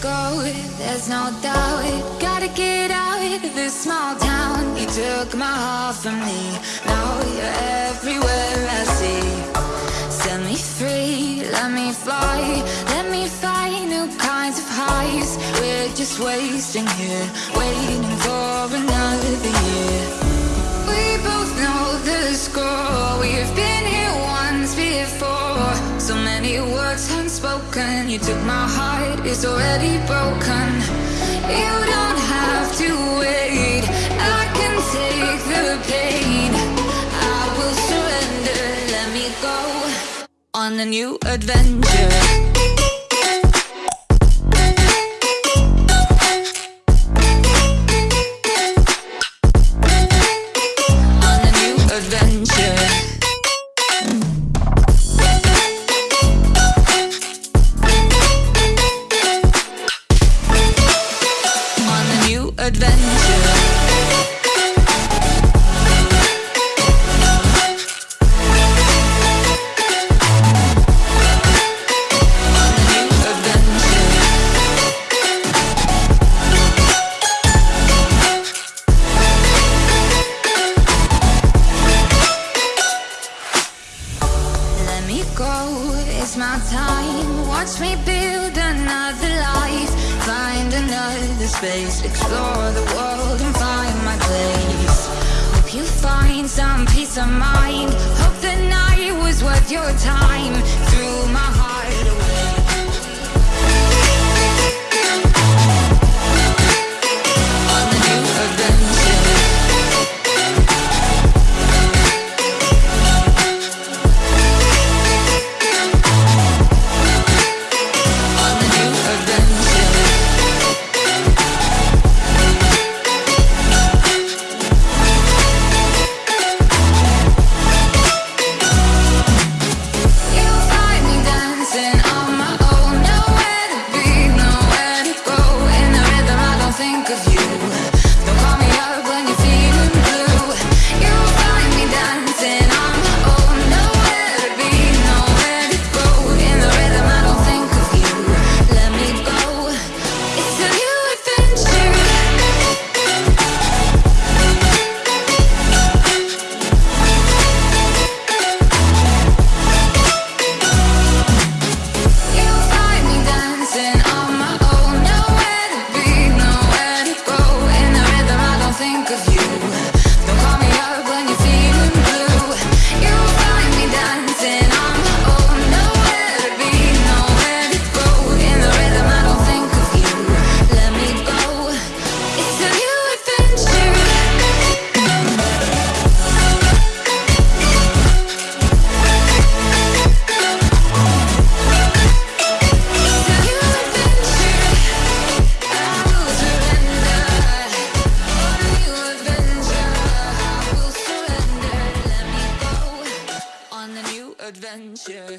go, there's no doubt Gotta get out of this small town. You took my heart from me. Now you're everywhere I see. Set me free, let me fly. Let me find new kinds of highs. We're just wasting here Waiting for another year unspoken You took my heart, it's already broken. You don't have to wait. I can take the pain. I will surrender, let me go On a new adventure it's my time. Watch me build another life. Find another space. Explore the world and find my place. Hope you find some peace of mind. Hope the night was worth your time. Adventure